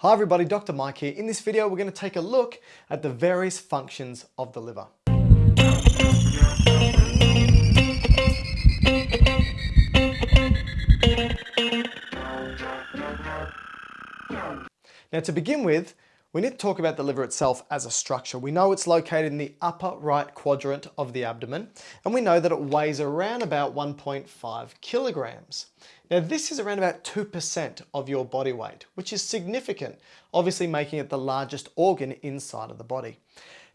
Hi everybody, Dr. Mike here. In this video, we're going to take a look at the various functions of the liver. Now to begin with, we need to talk about the liver itself as a structure. We know it's located in the upper right quadrant of the abdomen, and we know that it weighs around about 1.5 kilograms. Now this is around about 2% of your body weight, which is significant, obviously making it the largest organ inside of the body.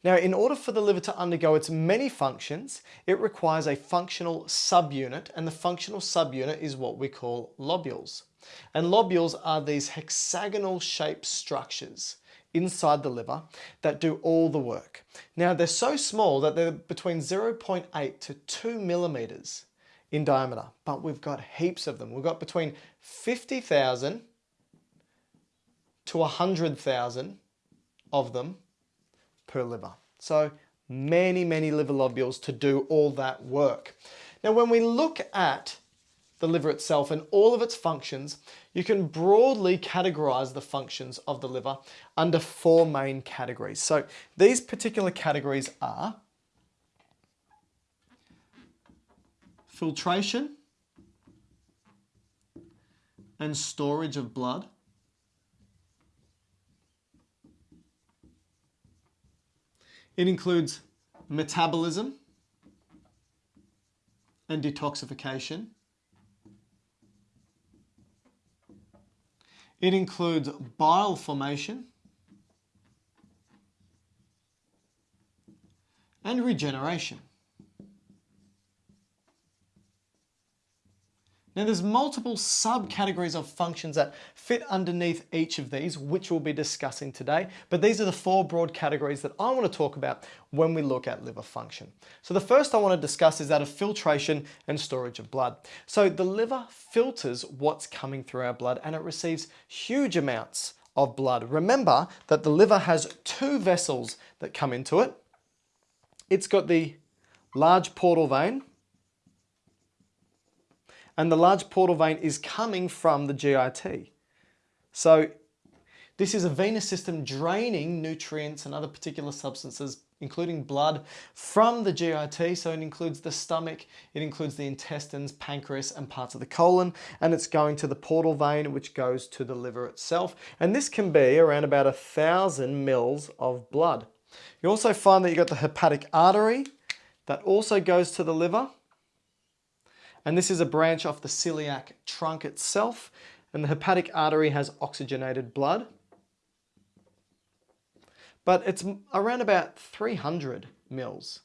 Now, in order for the liver to undergo its many functions, it requires a functional subunit, and the functional subunit is what we call lobules. And lobules are these hexagonal shaped structures inside the liver that do all the work. Now they're so small that they're between 0.8 to 2 millimeters in diameter, but we've got heaps of them. We've got between 50,000 to 100,000 of them per liver. So many, many liver lobules to do all that work. Now when we look at the liver itself and all of its functions, you can broadly categorize the functions of the liver under four main categories. So these particular categories are filtration and storage of blood, It includes metabolism and detoxification. It includes bile formation and regeneration. Now there's multiple subcategories of functions that fit underneath each of these, which we'll be discussing today. But these are the four broad categories that I want to talk about when we look at liver function. So the first I want to discuss is that of filtration and storage of blood. So the liver filters what's coming through our blood and it receives huge amounts of blood. Remember that the liver has two vessels that come into it. It's got the large portal vein, and the large portal vein is coming from the GIT. So this is a venous system draining nutrients and other particular substances, including blood, from the GIT. So it includes the stomach, it includes the intestines, pancreas, and parts of the colon, and it's going to the portal vein, which goes to the liver itself. And this can be around about a thousand mils of blood. You also find that you've got the hepatic artery that also goes to the liver and this is a branch off the celiac trunk itself. And the hepatic artery has oxygenated blood. But it's around about 300 mils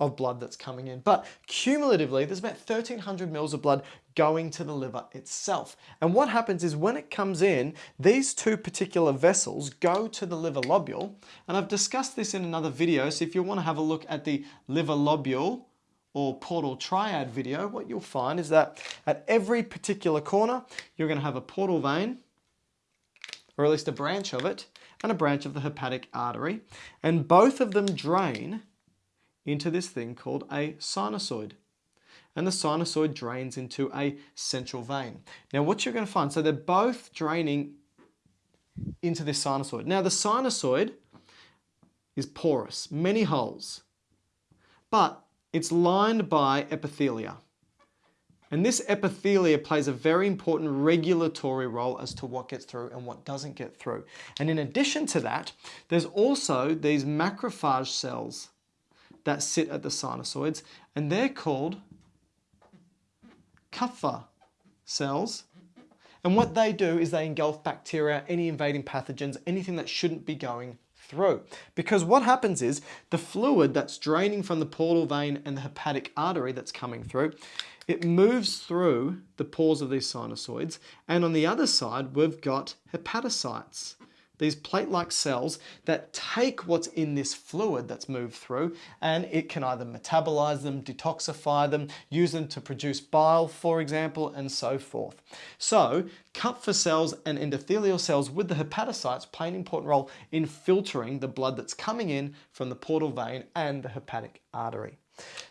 of blood that's coming in. But cumulatively, there's about 1300 mils of blood going to the liver itself. And what happens is when it comes in, these two particular vessels go to the liver lobule. And I've discussed this in another video. So if you want to have a look at the liver lobule or portal triad video, what you'll find is that at every particular corner, you're going to have a portal vein, or at least a branch of it, and a branch of the hepatic artery. And both of them drain into this thing called a sinusoid. And the sinusoid drains into a central vein. Now what you're going to find, so they're both draining into this sinusoid. Now the sinusoid is porous, many holes. But it's lined by epithelia. And this epithelia plays a very important regulatory role as to what gets through and what doesn't get through. And in addition to that, there's also these macrophage cells that sit at the sinusoids, and they're called Kupffer cells. And what they do is they engulf bacteria, any invading pathogens, anything that shouldn't be going through. Because what happens is the fluid that's draining from the portal vein and the hepatic artery that's coming through, it moves through the pores of these sinusoids. And on the other side, we've got hepatocytes these plate-like cells that take what's in this fluid that's moved through and it can either metabolize them, detoxify them, use them to produce bile, for example, and so forth. So Kupffer cells and endothelial cells with the hepatocytes play an important role in filtering the blood that's coming in from the portal vein and the hepatic artery.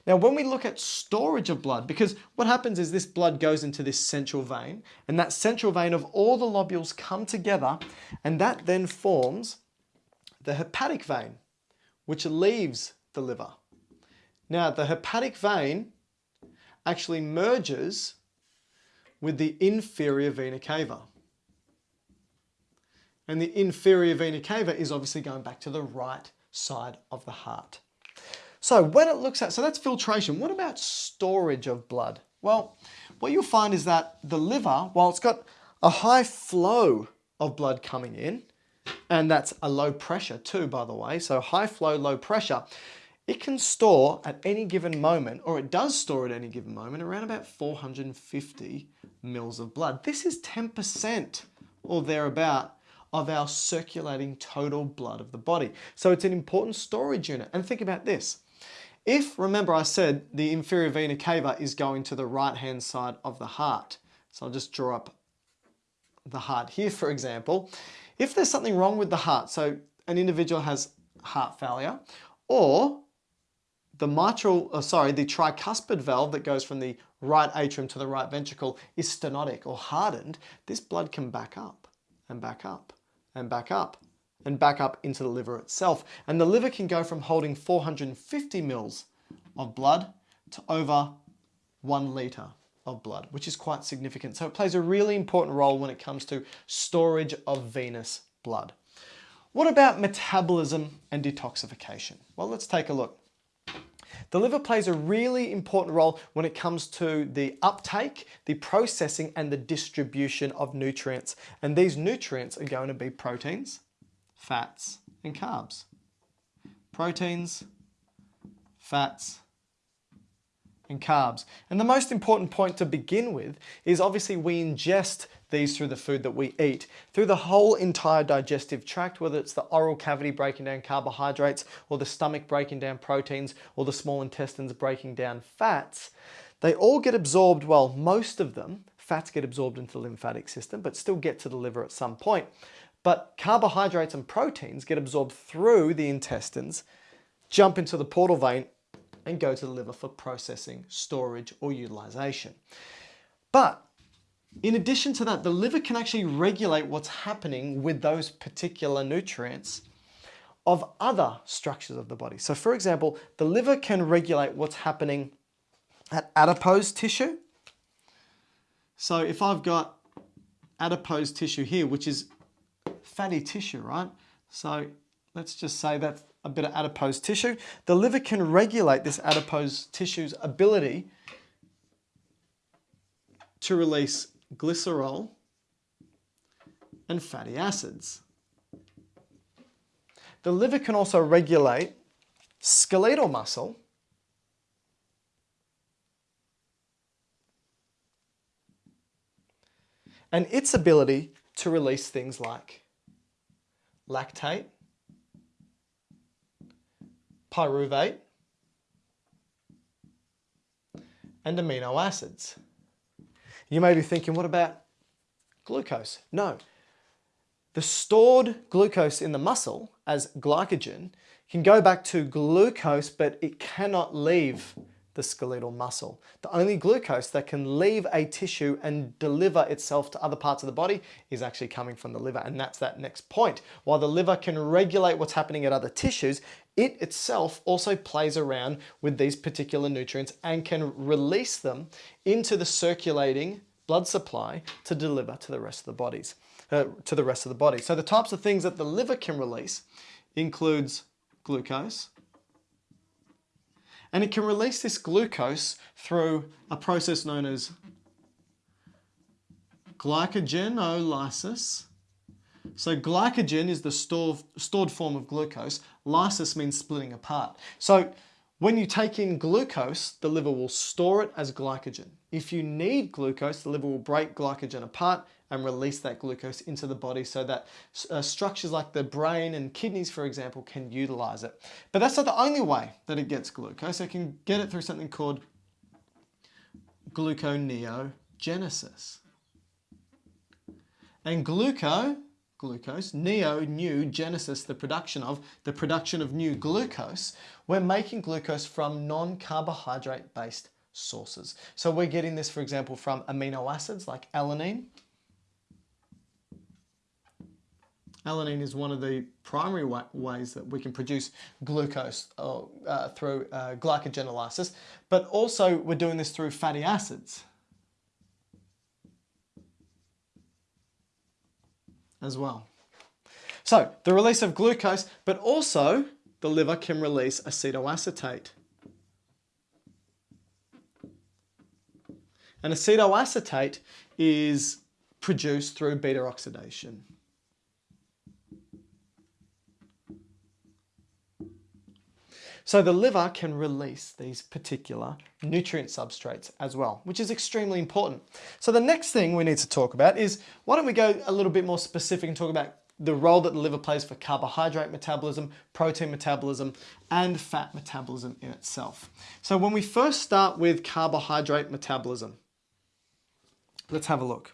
Now, when we look at storage of blood, because what happens is this blood goes into this central vein, and that central vein of all the lobules come together, and that then forms the hepatic vein, which leaves the liver. Now, the hepatic vein actually merges with the inferior vena cava. And the inferior vena cava is obviously going back to the right side of the heart. So when it looks at, so that's filtration. What about storage of blood? Well, what you'll find is that the liver, while it's got a high flow of blood coming in, and that's a low pressure too, by the way, so high flow, low pressure, it can store at any given moment, or it does store at any given moment, around about 450 mils of blood. This is 10% or thereabout of our circulating total blood of the body. So it's an important storage unit. And think about this. If, remember I said, the inferior vena cava is going to the right-hand side of the heart. So I'll just draw up the heart here, for example. If there's something wrong with the heart, so an individual has heart failure, or the mitral, uh, sorry, the tricuspid valve that goes from the right atrium to the right ventricle is stenotic or hardened, this blood can back up and back up and back up and back up into the liver itself. And the liver can go from holding 450 mils of blood to over one litre of blood, which is quite significant. So it plays a really important role when it comes to storage of venous blood. What about metabolism and detoxification? Well, let's take a look. The liver plays a really important role when it comes to the uptake, the processing and the distribution of nutrients. And these nutrients are going to be proteins, fats, and carbs. Proteins, fats, and carbs. And the most important point to begin with is obviously we ingest these through the food that we eat, through the whole entire digestive tract, whether it's the oral cavity breaking down carbohydrates, or the stomach breaking down proteins, or the small intestines breaking down fats, they all get absorbed, well, most of them, fats get absorbed into the lymphatic system, but still get to the liver at some point. But carbohydrates and proteins get absorbed through the intestines, jump into the portal vein, and go to the liver for processing, storage, or utilization. But in addition to that, the liver can actually regulate what's happening with those particular nutrients of other structures of the body. So for example, the liver can regulate what's happening at adipose tissue. So if I've got adipose tissue here, which is fatty tissue, right? So let's just say that's a bit of adipose tissue. The liver can regulate this adipose tissue's ability to release glycerol and fatty acids. The liver can also regulate skeletal muscle and its ability to release things like lactate, pyruvate, and amino acids. You may be thinking, what about glucose? No. The stored glucose in the muscle as glycogen can go back to glucose, but it cannot leave the skeletal muscle. The only glucose that can leave a tissue and deliver itself to other parts of the body is actually coming from the liver. And that's that next point. While the liver can regulate what's happening at other tissues, it itself also plays around with these particular nutrients and can release them into the circulating blood supply to deliver to the rest of the bodies, uh, to the rest of the body. So the types of things that the liver can release includes glucose, and it can release this glucose through a process known as glycogenolysis. So glycogen is the store, stored form of glucose. Lysis means splitting apart. So when you take in glucose, the liver will store it as glycogen. If you need glucose, the liver will break glycogen apart and release that glucose into the body so that uh, structures like the brain and kidneys, for example, can utilize it. But that's not the only way that it gets glucose. It can get it through something called gluconeogenesis. And gluco, glucose, neo, new, genesis, the production of, the production of new glucose, we're making glucose from non-carbohydrate based sources. So we're getting this, for example, from amino acids like alanine. Alanine is one of the primary wa ways that we can produce glucose uh, uh, through uh, glycogenolysis, but also we're doing this through fatty acids. as well. So the release of glucose, but also the liver can release acetoacetate. And acetoacetate is produced through beta oxidation. So the liver can release these particular nutrient substrates as well, which is extremely important. So the next thing we need to talk about is, why don't we go a little bit more specific and talk about the role that the liver plays for carbohydrate metabolism, protein metabolism, and fat metabolism in itself. So when we first start with carbohydrate metabolism, let's have a look.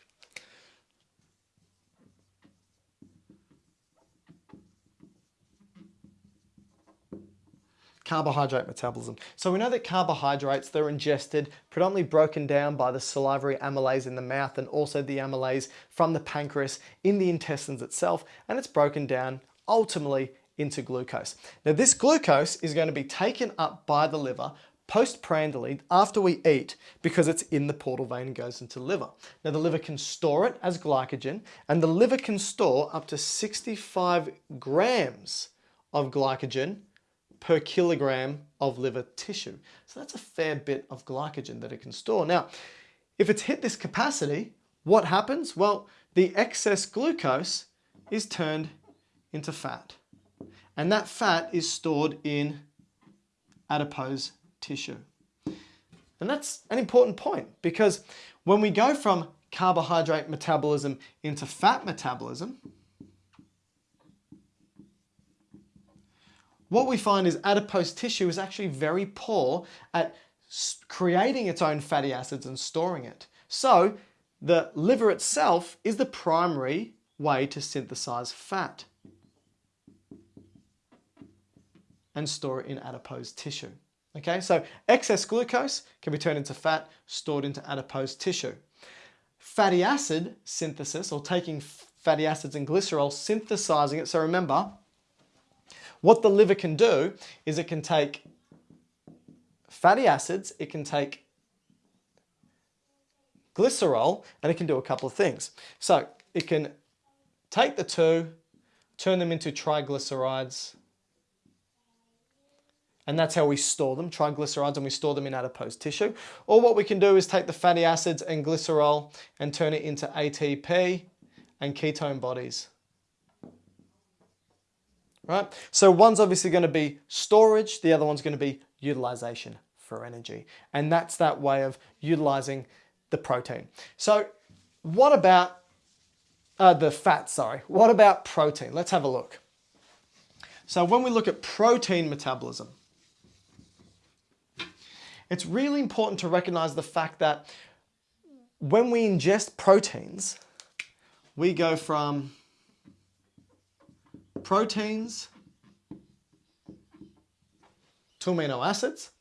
Carbohydrate metabolism. So we know that carbohydrates, they're ingested, predominantly broken down by the salivary amylase in the mouth and also the amylase from the pancreas in the intestines itself, and it's broken down ultimately into glucose. Now this glucose is going to be taken up by the liver postprandially after we eat because it's in the portal vein and goes into liver. Now the liver can store it as glycogen and the liver can store up to 65 grams of glycogen per kilogram of liver tissue. So that's a fair bit of glycogen that it can store. Now, if it's hit this capacity, what happens? Well, the excess glucose is turned into fat. And that fat is stored in adipose tissue. And that's an important point because when we go from carbohydrate metabolism into fat metabolism, what we find is adipose tissue is actually very poor at creating its own fatty acids and storing it. So the liver itself is the primary way to synthesize fat and store it in adipose tissue. Okay, so excess glucose can be turned into fat stored into adipose tissue. Fatty acid synthesis, or taking fatty acids and glycerol, synthesizing it. So remember, what the liver can do is it can take fatty acids, it can take glycerol, and it can do a couple of things. So it can take the two, turn them into triglycerides, and that's how we store them, triglycerides, and we store them in adipose tissue. Or what we can do is take the fatty acids and glycerol and turn it into ATP and ketone bodies right? So one's obviously going to be storage, the other one's going to be utilization for energy. And that's that way of utilizing the protein. So what about uh, the fat, sorry. What about protein? Let's have a look. So when we look at protein metabolism, it's really important to recognize the fact that when we ingest proteins, we go from proteins to amino acids.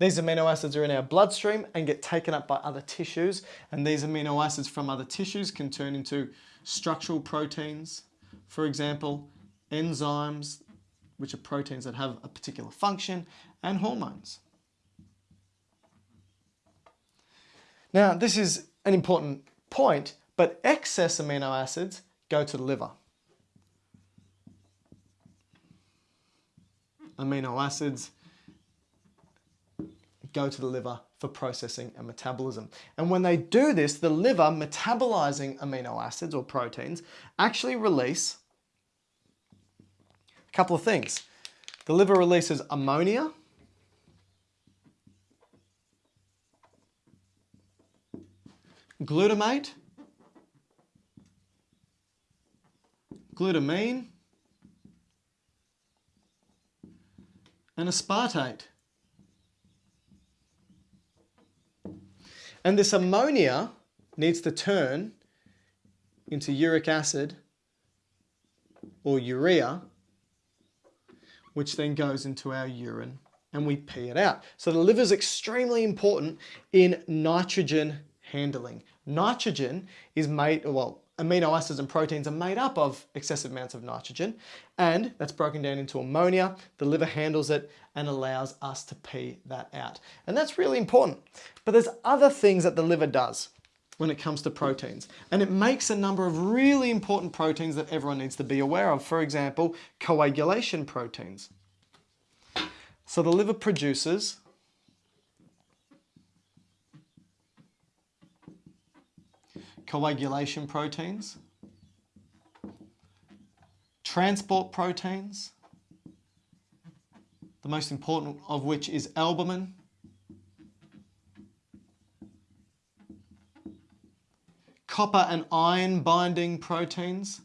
These amino acids are in our bloodstream and get taken up by other tissues. And these amino acids from other tissues can turn into structural proteins. For example, enzymes, which are proteins that have a particular function, and hormones. Now, this is an important point, but excess amino acids go to the liver. Amino acids go to the liver for processing and metabolism. And when they do this, the liver metabolizing amino acids or proteins actually release a couple of things. The liver releases ammonia, glutamate, glutamine, and aspartate. And this ammonia needs to turn into uric acid or urea, which then goes into our urine and we pee it out. So the liver is extremely important in nitrogen handling. Nitrogen is made, well, amino acids and proteins are made up of excessive amounts of nitrogen and that's broken down into ammonia. The liver handles it and allows us to pee that out. And that's really important. But there's other things that the liver does when it comes to proteins. And it makes a number of really important proteins that everyone needs to be aware of. For example, coagulation proteins. So the liver produces coagulation proteins, transport proteins, the most important of which is albumin, copper and iron binding proteins,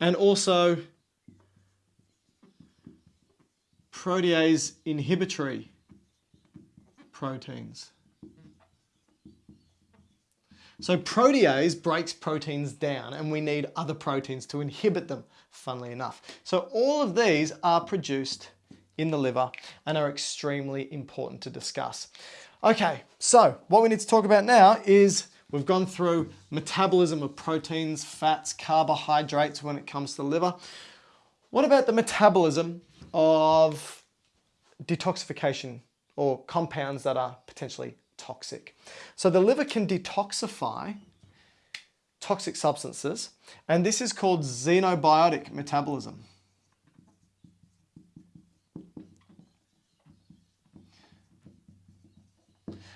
and also protease inhibitory proteins. So protease breaks proteins down and we need other proteins to inhibit them, funnily enough. So all of these are produced in the liver and are extremely important to discuss. Okay, so what we need to talk about now is we've gone through metabolism of proteins, fats, carbohydrates when it comes to the liver. What about the metabolism of detoxification or compounds that are potentially toxic. So the liver can detoxify toxic substances and this is called xenobiotic metabolism.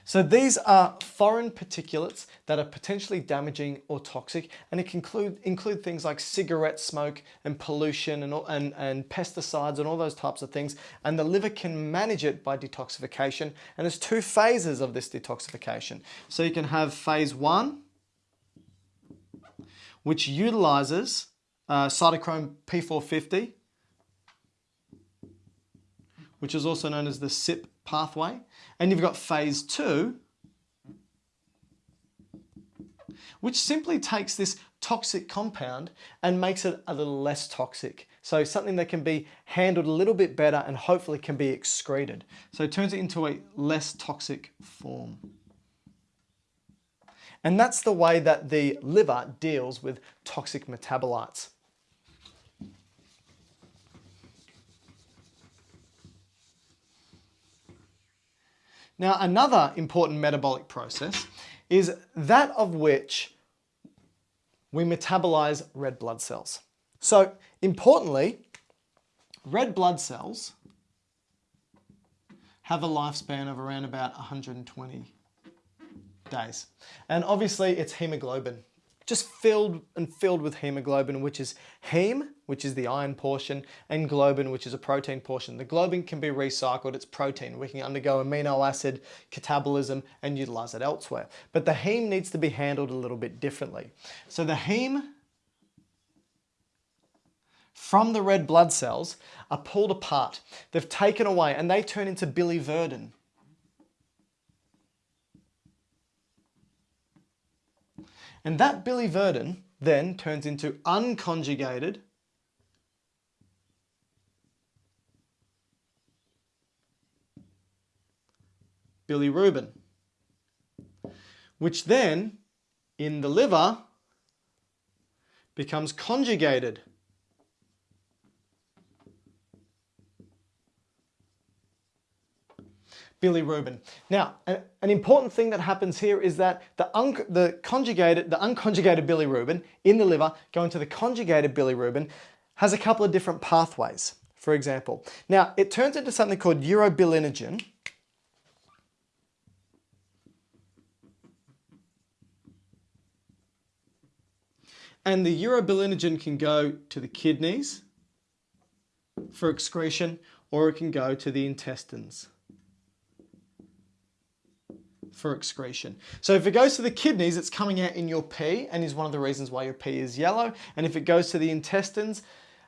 So these are foreign particulates that are potentially damaging or toxic and it can include, include things like cigarette smoke and pollution and, and, and pesticides and all those types of things and the liver can manage it by detoxification and there's two phases of this detoxification. So you can have phase one which utilizes uh, cytochrome P450 which is also known as the CYP pathway. And you've got phase two, which simply takes this toxic compound and makes it a little less toxic. So something that can be handled a little bit better and hopefully can be excreted. So it turns it into a less toxic form. And that's the way that the liver deals with toxic metabolites. Now, another important metabolic process is that of which we metabolize red blood cells. So importantly, red blood cells have a lifespan of around about 120 days. And obviously it's hemoglobin just filled and filled with hemoglobin, which is heme, which is the iron portion, and globin, which is a protein portion. The globin can be recycled, it's protein. We can undergo amino acid catabolism and utilize it elsewhere. But the heme needs to be handled a little bit differently. So the heme from the red blood cells are pulled apart. They've taken away and they turn into biliverdin. And that biliverdin then turns into unconjugated bilirubin, which then in the liver becomes conjugated bilirubin. Now, an important thing that happens here is that the, the conjugated, the unconjugated bilirubin in the liver going to the conjugated bilirubin has a couple of different pathways, for example. Now, it turns into something called urobilinogen, and the urobilinogen can go to the kidneys for excretion or it can go to the intestines for excretion. So if it goes to the kidneys, it's coming out in your pee and is one of the reasons why your pee is yellow. And if it goes to the intestines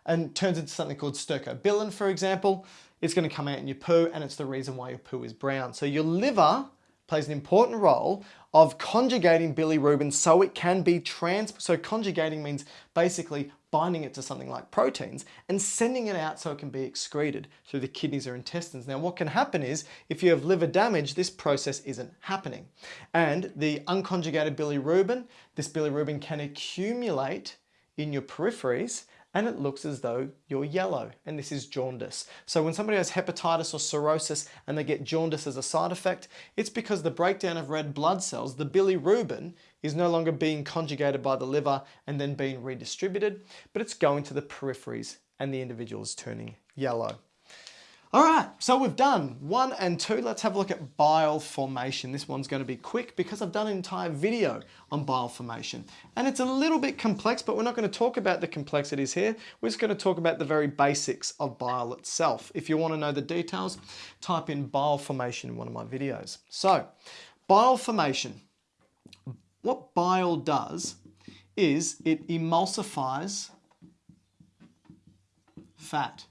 and turns into something called stercobilin, for example, it's going to come out in your poo and it's the reason why your poo is brown. So your liver plays an important role of conjugating bilirubin so it can be trans. So conjugating means basically binding it to something like proteins and sending it out so it can be excreted through the kidneys or intestines. Now what can happen is if you have liver damage, this process isn't happening. And the unconjugated bilirubin, this bilirubin can accumulate in your peripheries and it looks as though you're yellow and this is jaundice. So when somebody has hepatitis or cirrhosis and they get jaundice as a side effect, it's because the breakdown of red blood cells, the bilirubin, is no longer being conjugated by the liver and then being redistributed, but it's going to the peripheries and the individual is turning yellow. All right, so we've done one and two. Let's have a look at bile formation. This one's going to be quick because I've done an entire video on bile formation. And it's a little bit complex, but we're not going to talk about the complexities here. We're just going to talk about the very basics of bile itself. If you want to know the details, type in bile formation in one of my videos. So, bile formation. What bile does is it emulsifies fat.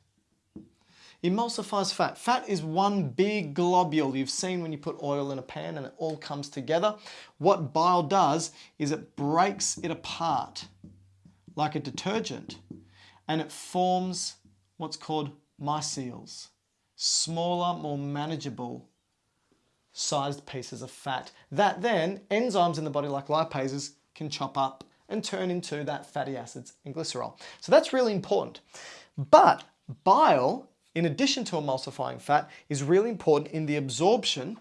Emulsifies fat. Fat is one big globule you've seen when you put oil in a pan and it all comes together. What bile does is it breaks it apart like a detergent and it forms what's called micelles, smaller, more manageable sized pieces of fat that then enzymes in the body like lipases can chop up and turn into that fatty acids and glycerol. So that's really important. But bile in addition to emulsifying fat, is really important in the absorption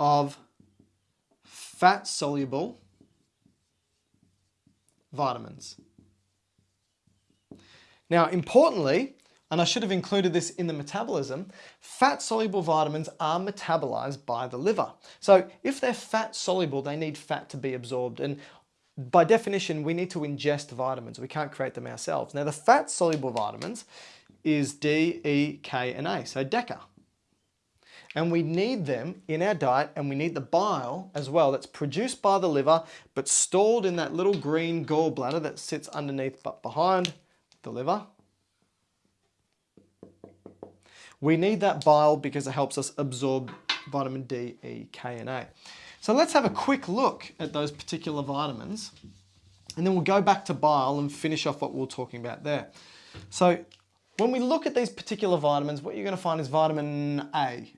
of fat-soluble vitamins. Now, importantly, and I should have included this in the metabolism, fat-soluble vitamins are metabolized by the liver. So if they're fat-soluble, they need fat to be absorbed. And by definition, we need to ingest vitamins. We can't create them ourselves. Now, the fat-soluble vitamins is D, E, K, and A, so DECA. And we need them in our diet, and we need the bile as well that's produced by the liver, but stored in that little green gallbladder that sits underneath but behind the liver. We need that bile because it helps us absorb vitamin D, E, K, and A. So let's have a quick look at those particular vitamins and then we'll go back to bile and finish off what we are talking about there. So when we look at these particular vitamins, what you're going to find is vitamin A.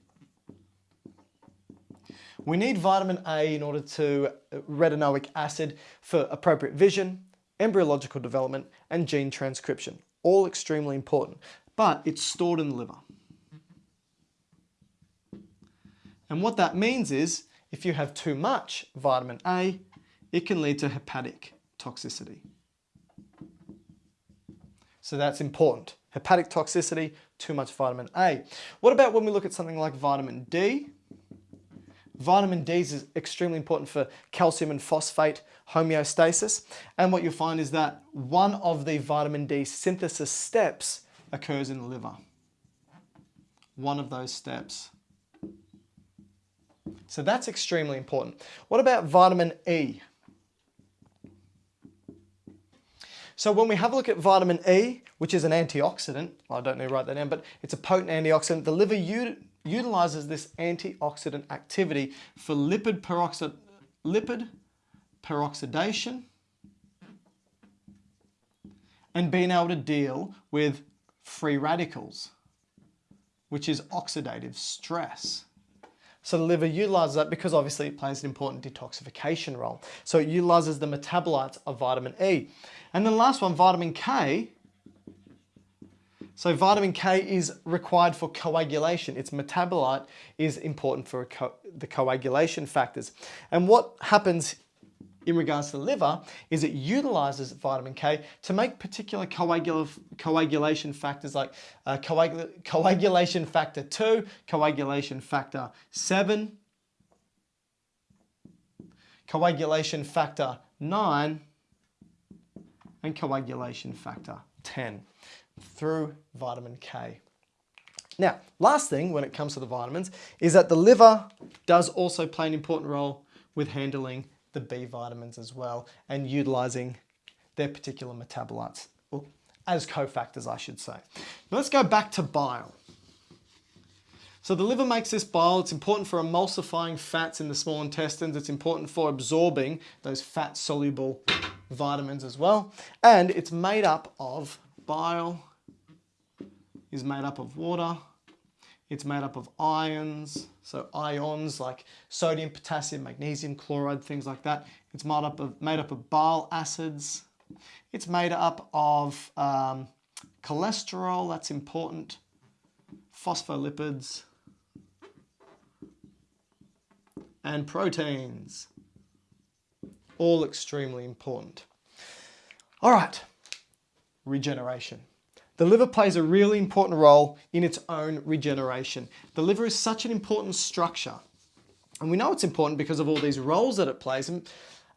We need vitamin A in order to uh, retinoic acid for appropriate vision, embryological development, and gene transcription. All extremely important, but it's stored in the liver. And what that means is if you have too much vitamin A, it can lead to hepatic toxicity. So that's important. Hepatic toxicity, too much vitamin A. What about when we look at something like vitamin D? Vitamin D is extremely important for calcium and phosphate homeostasis. And what you'll find is that one of the vitamin D synthesis steps occurs in the liver. One of those steps. So that's extremely important. What about vitamin E? So when we have a look at vitamin E, which is an antioxidant, I don't need to write that down, but it's a potent antioxidant, the liver utilizes this antioxidant activity for lipid, peroxid lipid peroxidation and being able to deal with free radicals, which is oxidative stress. So the liver utilizes that because obviously it plays an important detoxification role. So it utilizes the metabolites of vitamin E. And then the last one, vitamin K. So vitamin K is required for coagulation. Its metabolite is important for co the coagulation factors. And what happens in regards to the liver is it utilizes vitamin K to make particular coagul coagulation factors like uh, coagul coagulation factor 2, coagulation factor 7, coagulation factor 9, and coagulation factor 10 through vitamin K. Now, last thing when it comes to the vitamins is that the liver does also play an important role with handling the B vitamins as well and utilizing their particular metabolites. as cofactors, I should say. Now let's go back to bile. So the liver makes this bile. It's important for emulsifying fats in the small intestines. It's important for absorbing those fat-soluble vitamins as well. And it's made up of bile, is made up of water, it's made up of ions, so ions like sodium, potassium, magnesium, chloride, things like that. It's made up of, made up of bile acids. It's made up of um, cholesterol, that's important, phospholipids, and proteins. All extremely important. All right, regeneration. The liver plays a really important role in its own regeneration. The liver is such an important structure. And we know it's important because of all these roles that it plays. And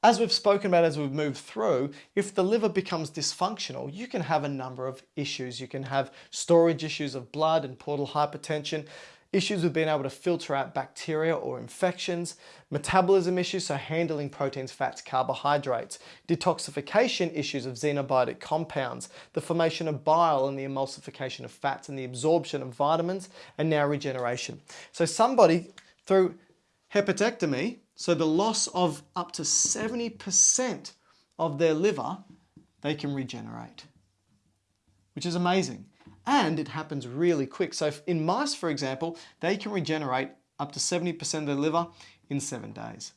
as we've spoken about as we've moved through, if the liver becomes dysfunctional, you can have a number of issues. You can have storage issues of blood and portal hypertension issues with being able to filter out bacteria or infections, metabolism issues, so handling proteins, fats, carbohydrates, detoxification issues of xenobiotic compounds, the formation of bile and the emulsification of fats and the absorption of vitamins, and now regeneration. So somebody through hepatectomy, so the loss of up to 70% of their liver, they can regenerate, which is amazing and it happens really quick. So in mice, for example, they can regenerate up to 70% of their liver in seven days.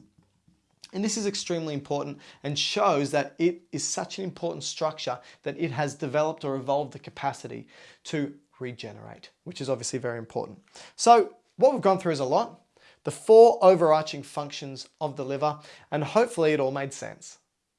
And this is extremely important and shows that it is such an important structure that it has developed or evolved the capacity to regenerate, which is obviously very important. So what we've gone through is a lot, the four overarching functions of the liver, and hopefully it all made sense.